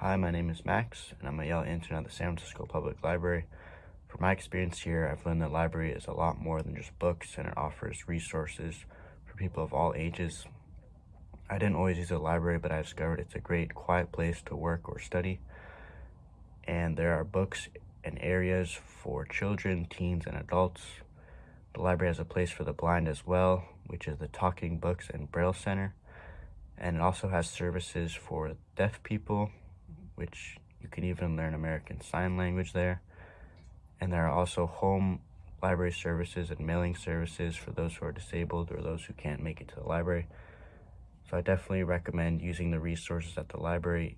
Hi, my name is Max, and I'm a Yale intern at the San Francisco Public Library. From my experience here, I've learned that library is a lot more than just books, and it offers resources for people of all ages. I didn't always use a library, but I discovered it's a great, quiet place to work or study. And there are books and areas for children, teens, and adults. The library has a place for the blind as well, which is the Talking Books and Braille Center. And it also has services for deaf people, which you can even learn American Sign Language there. And there are also home library services and mailing services for those who are disabled or those who can't make it to the library. So I definitely recommend using the resources at the library